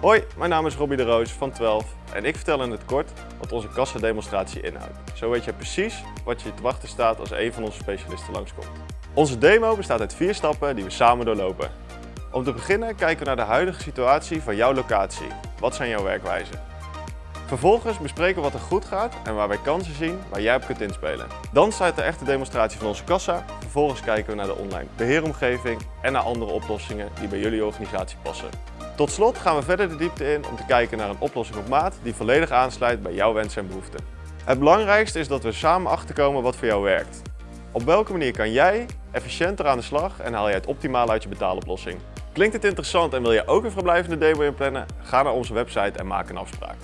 Hoi, mijn naam is Robbie de Roos van 12 en ik vertel in het kort wat onze kassademonstratie inhoudt. Zo weet je precies wat je te wachten staat als een van onze specialisten langskomt. Onze demo bestaat uit vier stappen die we samen doorlopen. Om te beginnen kijken we naar de huidige situatie van jouw locatie. Wat zijn jouw werkwijzen? Vervolgens bespreken we wat er goed gaat en waar wij kansen zien waar jij op kunt inspelen. Dan start de echte demonstratie van onze kassa. Vervolgens kijken we naar de online beheeromgeving en naar andere oplossingen die bij jullie organisatie passen. Tot slot gaan we verder de diepte in om te kijken naar een oplossing op maat die volledig aansluit bij jouw wensen en behoeften. Het belangrijkste is dat we samen achterkomen wat voor jou werkt. Op welke manier kan jij efficiënter aan de slag en haal jij het optimaal uit je betaaloplossing? Klinkt het interessant en wil je ook een verblijvende demo inplannen? Ga naar onze website en maak een afspraak.